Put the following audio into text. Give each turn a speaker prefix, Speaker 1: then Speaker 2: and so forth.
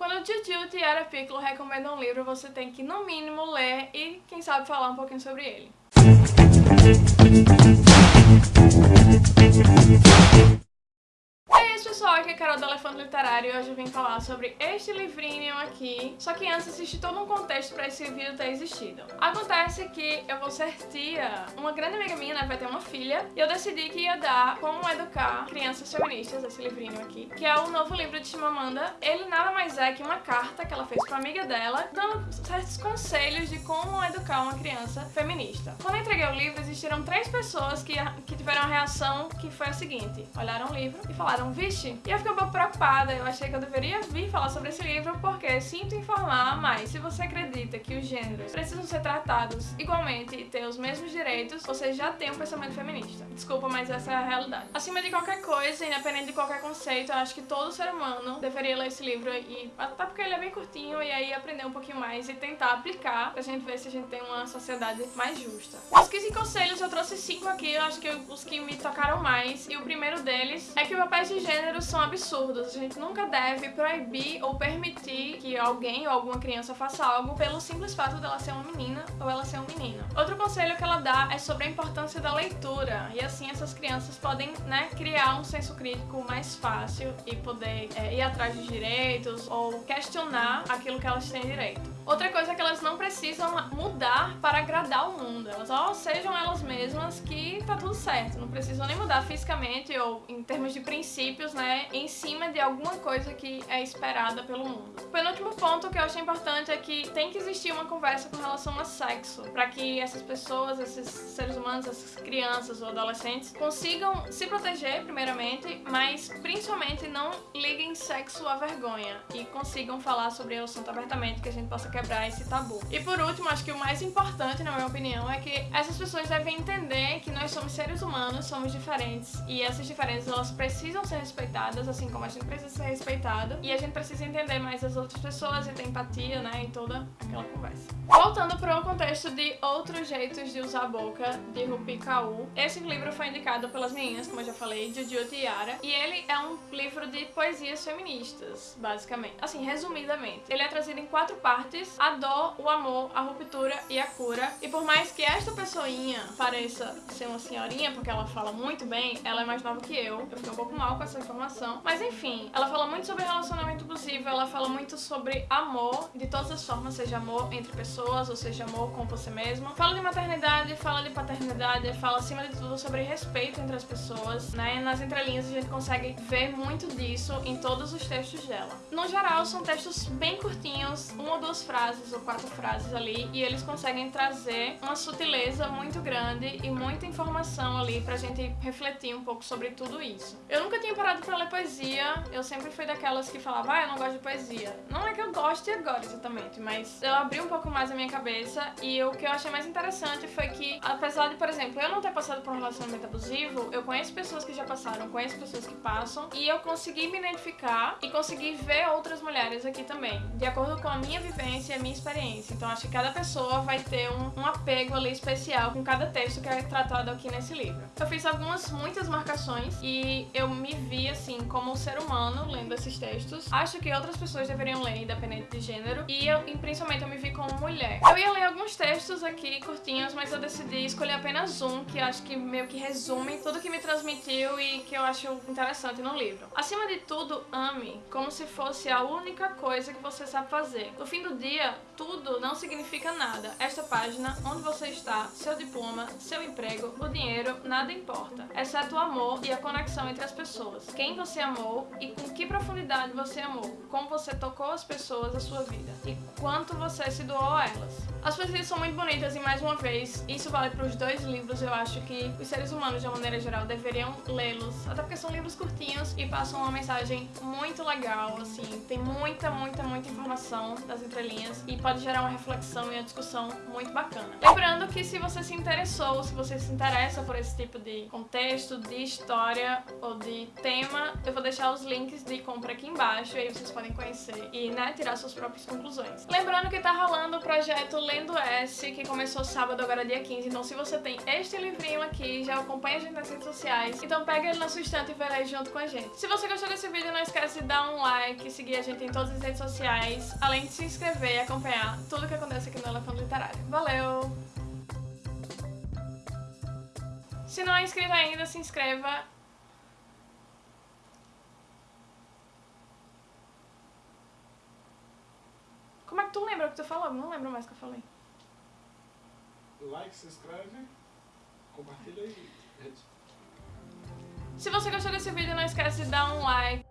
Speaker 1: Quando o Tio Tiara Piccolo recomenda um livro, você tem que, no mínimo, ler e, quem sabe, falar um pouquinho sobre ele. pessoal, aqui é a Carol do Elefante Literário e hoje eu vim falar sobre este livrinho aqui, só que antes existe todo um contexto para esse vídeo ter existido. Acontece que eu vou ser tia, uma grande amiga minha né, vai ter uma filha, e eu decidi que ia dar Como Educar Crianças Feministas, esse livrinho aqui, que é o novo livro de Chimamanda. Ele nada mais é que uma carta que ela fez pra amiga dela, dando certos conselhos de como educar uma criança feminista. Quando eu entreguei o livro, existiram três pessoas que, que tiveram a reação que foi a seguinte, olharam o livro e falaram, vixe, e eu fiquei um pouco preocupada, eu achei que eu deveria vir falar sobre esse livro porque sinto informar, mas se você acredita que os gêneros precisam ser tratados igualmente e ter os mesmos direitos, você já tem um pensamento feminista. Desculpa, mas essa é a realidade. Acima de qualquer coisa, independente de qualquer conceito, eu acho que todo ser humano deveria ler esse livro e até porque ele é bem curtinho e aí aprender um pouquinho mais e tentar aplicar pra gente ver se a gente tem uma sociedade mais justa. Os 15 conselhos, eu trouxe cinco aqui, eu acho que os que me tocaram mais e o primeiro deles é que papel de gênero são absurdos. A gente nunca deve proibir ou permitir que alguém ou alguma criança faça algo pelo simples fato dela ser uma menina ou ela ser um menino. Outro conselho que ela dá é sobre a importância da leitura. E assim essas crianças podem né, criar um senso crítico mais fácil e poder é, ir atrás de direitos ou questionar aquilo que elas têm direito. Outra coisa é que elas não precisam mudar para agradar o mundo. Elas só sejam elas mesmas que tá tudo certo. Não precisam nem mudar fisicamente ou em termos de princípios, né? Em cima de alguma coisa que é esperada pelo mundo. O penúltimo ponto que eu achei importante é que tem que existir uma conversa com relação a sexo, para que essas pessoas, esses seres humanos, essas crianças ou adolescentes consigam se proteger primeiramente, mas principalmente não liguem sexo à vergonha e consigam falar sobre o assunto abertamente, que a gente possa quebrar esse tabu. E por último, acho que o mais importante, na minha opinião, é que essas pessoas devem entender que nós somos seres humanos, somos diferentes e essas diferenças elas precisam ser respeitadas assim como a gente precisa ser respeitado. E a gente precisa entender mais as outras pessoas e ter empatia, né, em toda aquela conversa. Voltando para o contexto de outros jeitos de usar a boca, de Rupi Kaur. Esse livro foi indicado pelas meninas, como eu já falei, de Judy Tiara. E ele é um livro de poesias feministas, basicamente. Assim, resumidamente. Ele é trazido em quatro partes. A dor, o amor, a ruptura e a cura. E por mais que esta pessoinha pareça ser uma senhorinha, porque ela fala muito bem, ela é mais nova que eu. Eu fiquei um pouco mal com essa informação. Mas enfim, ela fala muito sobre relacionamento abusivo, ela fala muito sobre amor, de todas as formas, seja amor entre pessoas, ou seja amor com você mesmo. Fala de maternidade, fala de paternidade, fala acima de tudo sobre respeito entre as pessoas, né? Nas entrelinhas a gente consegue ver muito disso em todos os textos dela. No geral, são textos bem curtinhos, uma ou duas frases ou quatro frases ali, e eles conseguem trazer uma sutileza muito grande e muita informação ali pra gente refletir um pouco sobre tudo isso. Eu nunca tinha parado pra ler poesia, eu sempre fui daquelas que falava, ah, eu não gosto de poesia. Não é que eu goste agora, exatamente, mas eu abri um pouco mais a minha cabeça e o que eu achei mais interessante foi que, apesar de, por exemplo, eu não ter passado por um relacionamento abusivo, eu conheço pessoas que já passaram, conheço pessoas que passam e eu consegui me identificar e consegui ver outras mulheres aqui também, de acordo com a minha vivência e a minha experiência. Então acho que cada pessoa vai ter um, um apego ali especial com cada texto que é tratado aqui nesse livro. Eu fiz algumas, muitas marcações e eu me vi, assim, como um ser humano lendo esses textos. Acho que outras pessoas deveriam ler, independente de gênero. Eu, e principalmente, eu me vi como mulher. Eu ia ler alguns textos aqui, curtinhos, mas eu decidi escolher apenas um, que acho que meio que resume tudo que me transmitiu e que eu acho interessante no livro. Acima de tudo, ame, como se fosse a única coisa que você sabe fazer. No fim do dia, tudo não significa nada. Esta página, onde você está, seu diploma, seu emprego, o dinheiro, nada importa. Exceto o amor e a conexão entre as pessoas. Quem você amou e com que profundidade você amou, como você tocou as pessoas da sua vida e quanto você se doou a elas. As poesias são muito bonitas e, mais uma vez, isso vale para os dois livros. Eu acho que os seres humanos, de uma maneira geral, deveriam lê-los, até porque são livros curtinhos e passam uma mensagem muito legal, assim. Tem muita, muita, muita informação das entrelinhas e pode gerar uma reflexão e uma discussão muito bacana. Lembrando que se você se interessou, se você se interessa por esse tipo de contexto, de história ou de tema, eu vou deixar os links de compra aqui embaixo e aí vocês podem conhecer e né, tirar suas próprias conclusões. Lembrando que tá rolando o projeto Lendo S, que começou sábado, agora dia 15, então se você tem este livrinho aqui, já acompanha a gente nas redes sociais, então pega ele na sua estante e vai ler junto com a gente. Se você gostou desse vídeo, não esquece de dar um like, seguir a gente em todas as redes sociais, além de se inscrever e acompanhar tudo que acontece aqui no Elefante Literário. Valeu! Se não é inscrito ainda, se inscreva. Como é que tu lembra o que tu falou? Não lembro mais o que eu falei.
Speaker 2: Like, se inscreve, compartilha e...
Speaker 1: Se você gostou desse vídeo, não esquece de dar um like.